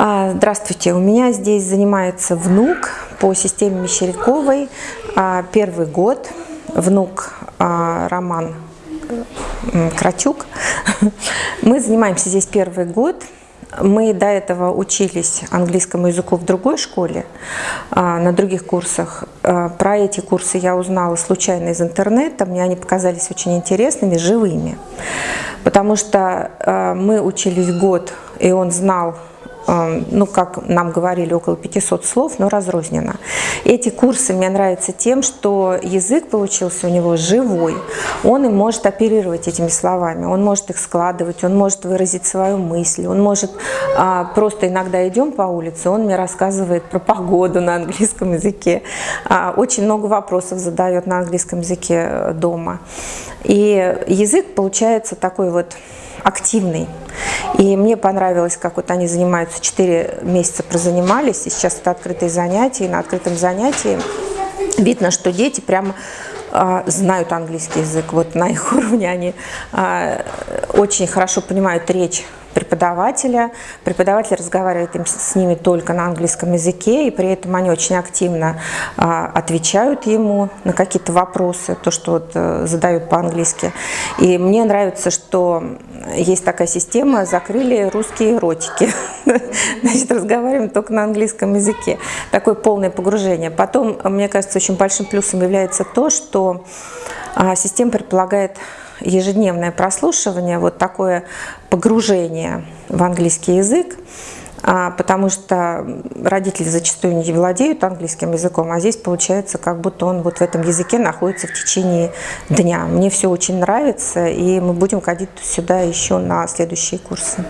А, здравствуйте, у меня здесь занимается внук по системе Мещеряковой, а, первый год, внук а, Роман Кратюк. Мы занимаемся здесь первый год. Мы до этого учились английскому языку в другой школе, на других курсах. Про эти курсы я узнала случайно из интернета, мне они показались очень интересными, живыми. Потому что мы учились год, и он знал ну, как нам говорили, около 500 слов, но разрозненно. Эти курсы мне нравятся тем, что язык получился у него живой. Он им может оперировать этими словами, он может их складывать, он может выразить свою мысль, он может а, просто иногда идем по улице, он мне рассказывает про погоду на английском языке, а, очень много вопросов задает на английском языке э, дома. И язык получается такой вот активный. И мне понравилось, как вот они занимаются, 4 месяца прозанимались, и сейчас это открытые занятия, и на открытом занятии видно, что дети прямо а, знают английский язык, вот на их уровне они а, очень хорошо понимают речь преподавателя. Преподаватель разговаривает с ними только на английском языке, и при этом они очень активно а, отвечают ему на какие-то вопросы, то, что вот, а, задают по-английски. И мне нравится, что есть такая система, закрыли русские эротики. Значит, разговариваем только на английском языке. Такое полное погружение. Потом, мне кажется, очень большим плюсом является то, что система предполагает ежедневное прослушивание, вот такое погружение в английский язык, а, потому что родители зачастую не владеют английским языком, а здесь получается, как будто он вот в этом языке находится в течение дня. Мне все очень нравится, и мы будем ходить сюда еще на следующие курсы.